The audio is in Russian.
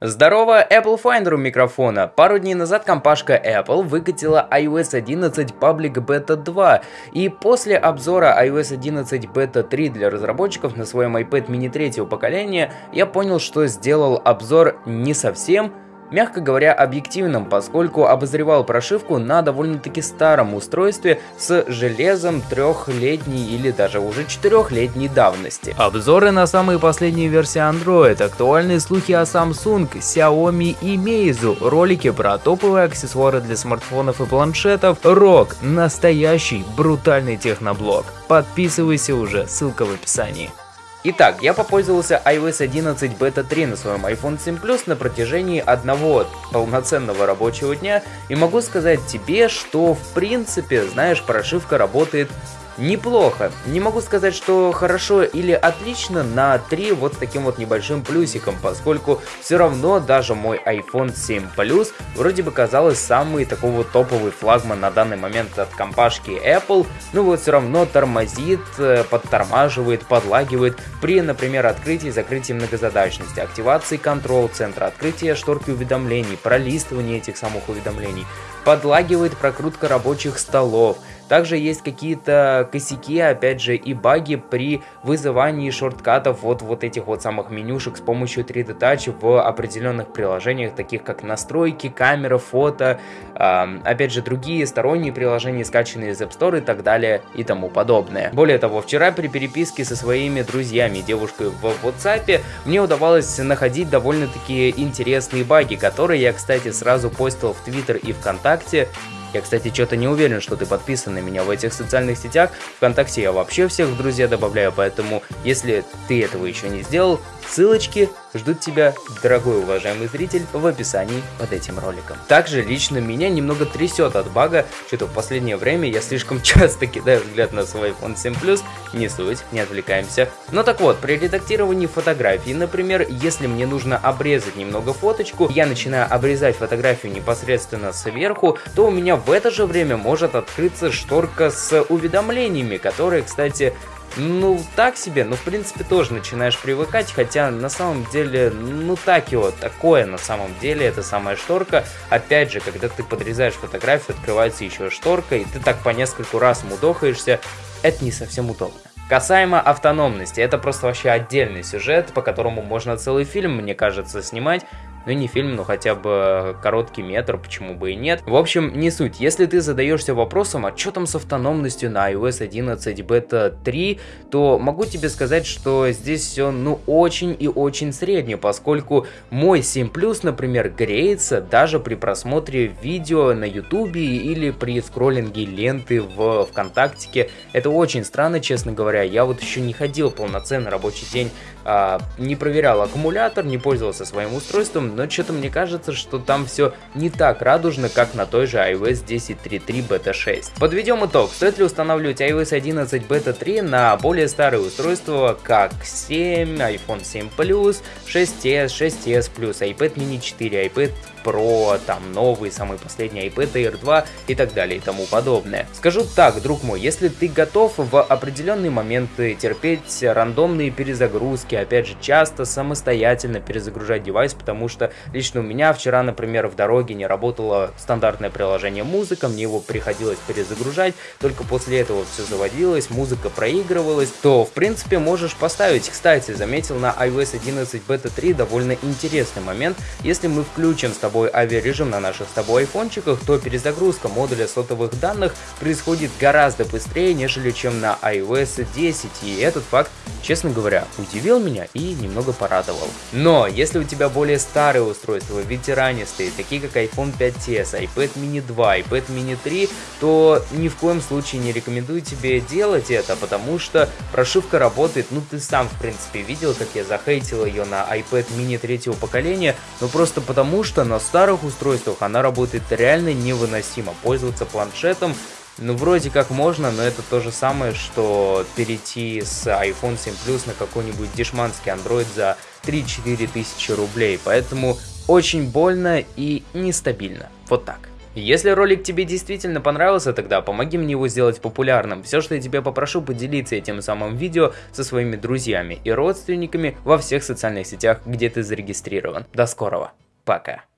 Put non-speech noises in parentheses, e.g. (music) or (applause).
Здорово, Apple Finder у микрофона. Пару дней назад компашка Apple выкатила iOS 11 Public Beta 2, и после обзора iOS 11 Beta 3 для разработчиков на своем iPad mini третьего поколения, я понял, что сделал обзор не совсем мягко говоря, объективным, поскольку обозревал прошивку на довольно-таки старом устройстве с железом трехлетней или даже уже четырехлетней давности. Обзоры на самые последние версии Android, актуальные слухи о Samsung, Xiaomi и Meizu, ролики про топовые аксессуары для смартфонов и планшетов, рок, настоящий брутальный техноблог. Подписывайся уже, ссылка в описании. Итак, я попользовался iOS 11 Beta 3 на своем iPhone 7 Plus на протяжении одного полноценного рабочего дня и могу сказать тебе, что в принципе, знаешь, прошивка работает неплохо. Не могу сказать, что хорошо или отлично на 3 вот с таким вот небольшим плюсиком, поскольку все равно даже мой iPhone 7 Plus вроде бы казалось самый такой вот топовый флагман на данный момент от компашки Apple, ну вот все равно тормозит, э, подтормаживает, подлагивает при, например, открытии и закрытии многозадачности, активации контрол-центра, открытия шторки уведомлений, пролистывания этих самых уведомлений, подлагивает прокрутка рабочих столов, также есть какие-то косяки, опять же, и баги при вызывании шорткатов вот, вот этих вот самых менюшек с помощью 3D Touch в определенных приложениях, таких как настройки, камера, фото, э, опять же, другие сторонние приложения, скачанные из App Store и так далее и тому подобное. Более того, вчера при переписке со своими друзьями, девушкой в WhatsApp, мне удавалось находить довольно-таки интересные баги, которые я, кстати, сразу постил в Twitter и ВКонтакте, я, кстати, что-то не уверен, что ты подписан на меня в этих социальных сетях. Вконтакте я вообще всех в друзья добавляю, поэтому если ты этого еще не сделал, ссылочки ждут тебя, дорогой уважаемый зритель, в описании под этим роликом. Также лично меня немного трясет от бага, что-то в последнее время я слишком (laughs) часто кидаю взгляд на свой iPhone 7 Plus, не суть, не отвлекаемся. Но так вот, при редактировании фотографий, например, если мне нужно обрезать немного фоточку, я начинаю обрезать фотографию непосредственно сверху, то у меня в это же время может открыться шторка с уведомлениями, которые, кстати, ну, так себе, но в принципе тоже начинаешь привыкать, хотя на самом деле, ну так его, такое на самом деле, это самая шторка. Опять же, когда ты подрезаешь фотографию, открывается еще шторка, и ты так по нескольку раз мудохаешься, это не совсем удобно. Касаемо автономности, это просто вообще отдельный сюжет, по которому можно целый фильм, мне кажется, снимать ну не фильм, но хотя бы короткий метр, почему бы и нет. В общем, не суть. Если ты задаешься вопросом, а что там с автономностью на iOS 11 Beta 3, то могу тебе сказать, что здесь все ну очень и очень среднее, поскольку мой 7 Plus, например, греется даже при просмотре видео на YouTube или при скроллинге ленты в ВКонтакте. Это очень странно, честно говоря. Я вот еще не ходил полноценный рабочий день, а, не проверял аккумулятор, не пользовался своим устройством, но что-то мне кажется, что там все не так радужно, как на той же iOS 10.3.3 Beta 6. Подведем итог, стоит ли устанавливать iOS 11 Beta 3 на более старые устройства, как 7, iPhone 7 Plus, 6s, 6s Plus, iPad mini 4, iPad Pro, там новый, самый последний iPad Air 2 и так далее и тому подобное. Скажу так, друг мой, если ты готов в определенные моменты терпеть рандомные перезагрузки, опять же, часто самостоятельно перезагружать девайс, потому что лично у меня вчера, например, в дороге не работало стандартное приложение музыка, мне его приходилось перезагружать, только после этого все заводилось, музыка проигрывалась, то в принципе можешь поставить. Кстати, заметил на iOS 11 Beta 3 довольно интересный момент, если мы включим с тобой авиарежим на наших с тобой айфончиках, то перезагрузка модуля сотовых данных происходит гораздо быстрее, нежели чем на iOS 10, и этот факт, честно говоря, удивил меня и немного порадовал. Но если у тебя более старые устройства, ветеранистые, такие как iPhone 5s, iPad mini 2, iPad mini 3, то ни в коем случае не рекомендую тебе делать это, потому что прошивка работает, ну ты сам в принципе видел, как я захейтил ее на iPad mini третьего поколения, но просто потому что на старых устройствах она работает реально невыносимо. Пользоваться планшетом ну, вроде как можно, но это то же самое, что перейти с iPhone 7 Plus на какой-нибудь дешманский Android за 3-4 тысячи рублей. Поэтому очень больно и нестабильно. Вот так. Если ролик тебе действительно понравился, тогда помоги мне его сделать популярным. Все, что я тебя попрошу, поделиться этим самым видео со своими друзьями и родственниками во всех социальных сетях, где ты зарегистрирован. До скорого. Пока.